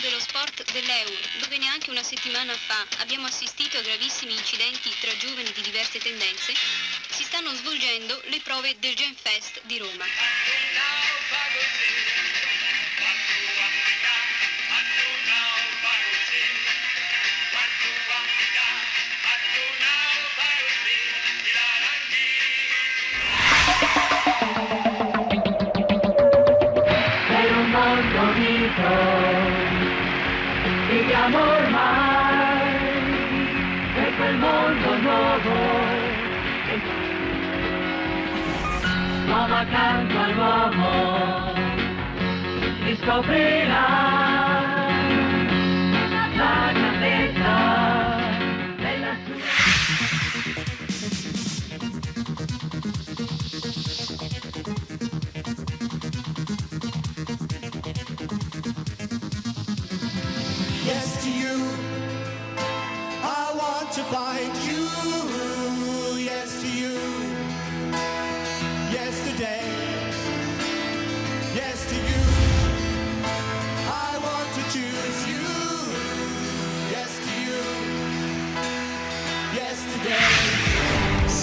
dello Sport dell'Eur, dove neanche una settimana fa abbiamo assistito a gravissimi incidenti tra giovani di diverse tendenze, si stanno svolgendo le prove del Gen Fest di Roma. All'uomo riscoprirà la grandezza della sua Yes to you. I want to find you.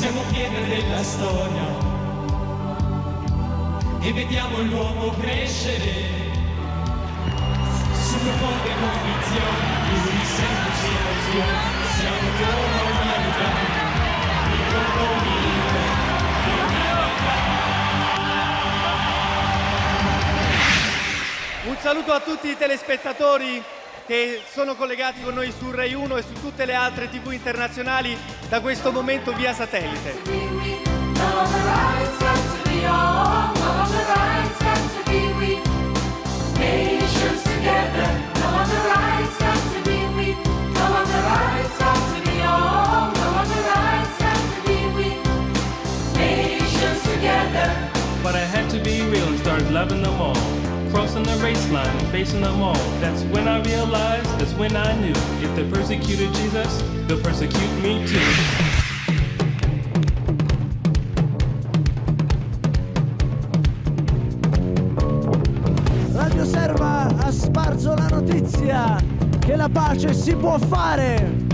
Yesterday. Siamo pietre della storia e vediamo l'uomo crescere sulle poche condizioni di una semplice emozione. Siamo come umanità, il compromesso di Un saluto a tutti i telespettatori che sono collegati con noi su Rai 1 e su tutte le altre tv internazionali da questo momento via satellite. But I had to be real and start loving them all. Crossing the race line facing them all. That's when I realized, that's when I knew. If they persecuted Jesus, they'll persecute me too. Radio Serva ha sparso la notizia che la pace si può fare.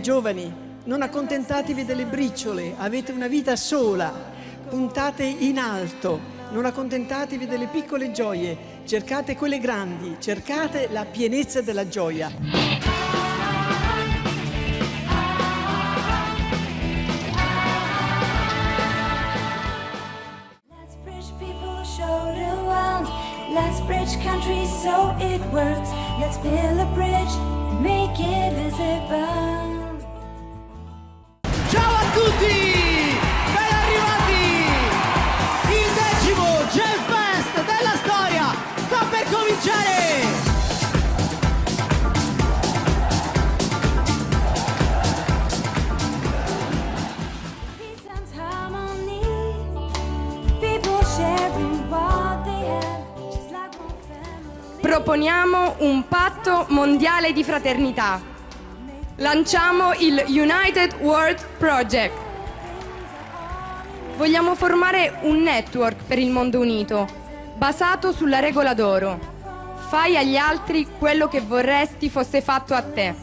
Giovani, non accontentatevi delle briciole, avete una vita sola. Puntate in alto, non accontentatevi delle piccole gioie, cercate quelle grandi, cercate la pienezza della gioia. Let's bridge countries so it works. Let's build a bridge and make it visible. Proponiamo un patto mondiale di fraternità. Lanciamo il United World Project. Vogliamo formare un network per il mondo unito, basato sulla regola d'oro. Fai agli altri quello che vorresti fosse fatto a te.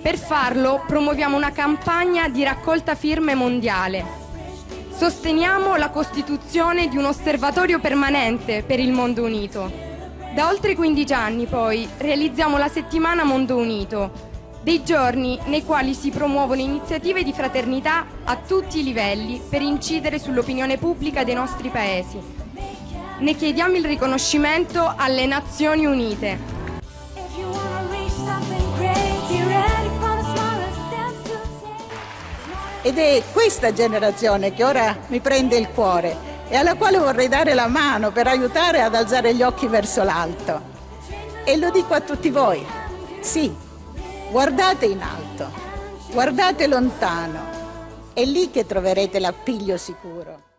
Per farlo promuoviamo una campagna di raccolta firme mondiale. Sosteniamo la costituzione di un osservatorio permanente per il mondo unito. Da oltre 15 anni poi realizziamo la settimana Mondo Unito, dei giorni nei quali si promuovono iniziative di fraternità a tutti i livelli per incidere sull'opinione pubblica dei nostri paesi. Ne chiediamo il riconoscimento alle Nazioni Unite. Ed è questa generazione che ora mi prende il cuore e alla quale vorrei dare la mano per aiutare ad alzare gli occhi verso l'alto. E lo dico a tutti voi, sì, guardate in alto, guardate lontano, è lì che troverete l'appiglio sicuro.